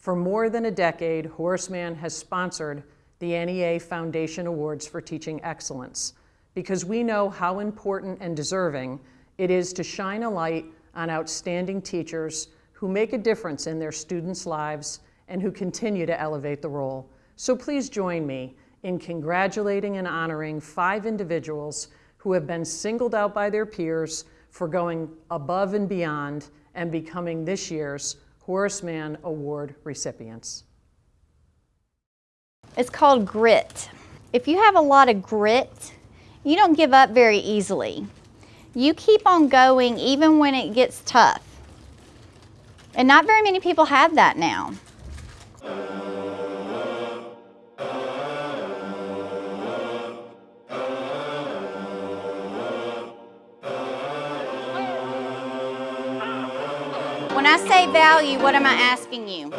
For more than a decade, Horace Mann has sponsored the NEA Foundation Awards for Teaching Excellence because we know how important and deserving it is to shine a light on outstanding teachers who make a difference in their students' lives and who continue to elevate the role. So please join me in congratulating and honoring five individuals who have been singled out by their peers for going above and beyond and becoming this year's Horace Mann Award recipients. It's called grit. If you have a lot of grit, you don't give up very easily. You keep on going even when it gets tough. And not very many people have that now. When I say value, what am I asking you?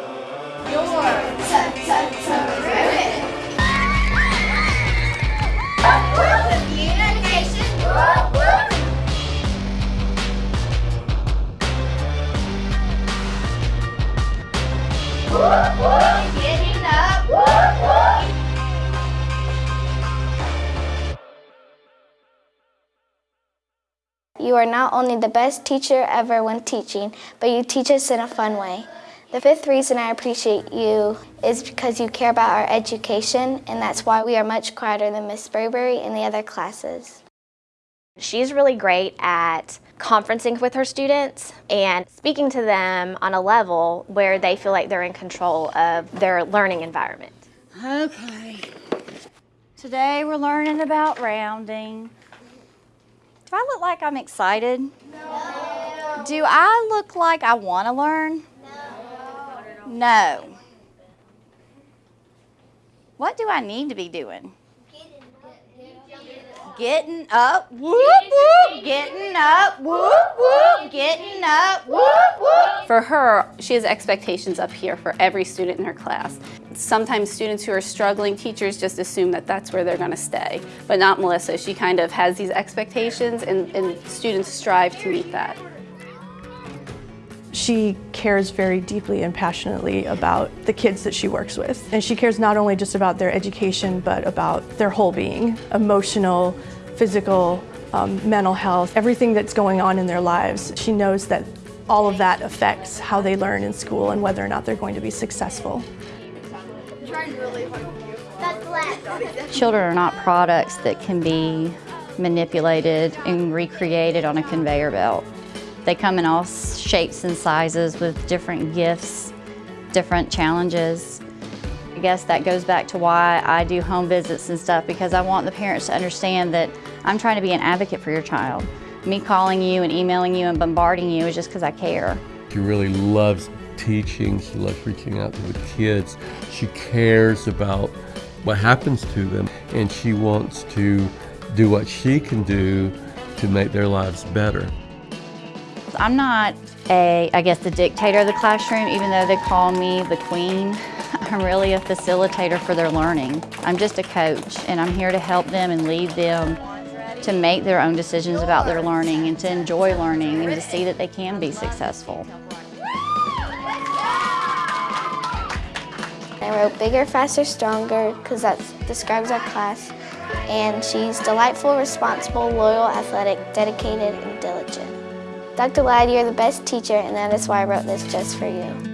You are not only the best teacher ever when teaching, but you teach us in a fun way. The fifth reason I appreciate you is because you care about our education, and that's why we are much quieter than Miss Burberry and the other classes. She's really great at conferencing with her students and speaking to them on a level where they feel like they're in control of their learning environment. Okay. Today we're learning about rounding. Do I look like I'm excited? No. Do I look like I want to learn? No. No. What do I need to be doing? Getting up, whoop, whoop, getting up, whoop, whoop, getting up, whoop. For her, she has expectations up here for every student in her class. Sometimes students who are struggling, teachers just assume that that's where they're going to stay, but not Melissa. She kind of has these expectations and, and students strive to meet that. She cares very deeply and passionately about the kids that she works with. And she cares not only just about their education, but about their whole being, emotional, physical, um, mental health, everything that's going on in their lives. She knows that all of that affects how they learn in school and whether or not they're going to be successful. Children are not products that can be manipulated and recreated on a conveyor belt. They come in all shapes and sizes with different gifts, different challenges. I guess that goes back to why I do home visits and stuff because I want the parents to understand that I'm trying to be an advocate for your child. Me calling you and emailing you and bombarding you is just because I care. She really loves teaching. She loves reaching out to the kids. She cares about what happens to them and she wants to do what she can do to make their lives better. I'm not a, I guess, the dictator of the classroom, even though they call me the queen. I'm really a facilitator for their learning. I'm just a coach, and I'm here to help them and lead them to make their own decisions about their learning and to enjoy learning and to see that they can be successful. I wrote Bigger, Faster, Stronger because that describes our class. And she's delightful, responsible, loyal, athletic, dedicated, and diligent. Dr. Ladd, you're the best teacher, and that is why I wrote this just for you.